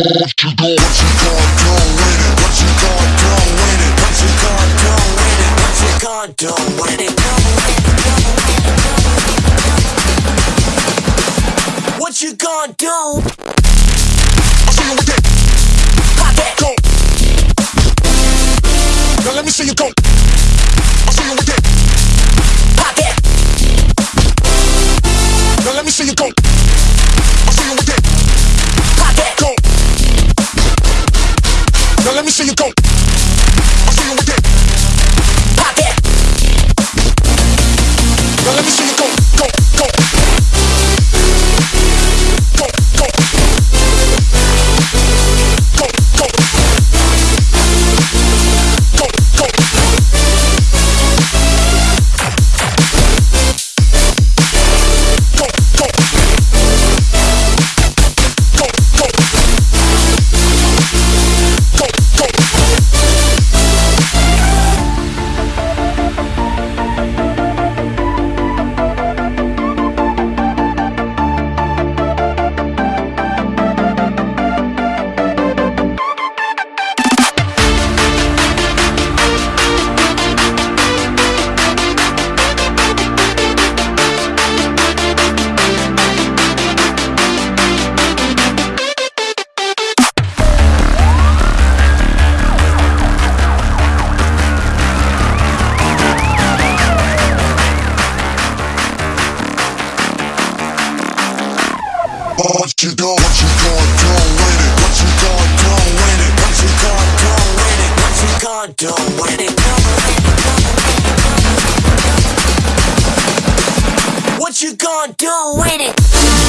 What you gonna, what you gonna do with? What you gonna do? What you gonna do? What you gonna do? What you gonna do? Me see you go. I see you with What you do with it? What you do with it? What you do with it? What you do with it? What you gonna do with it?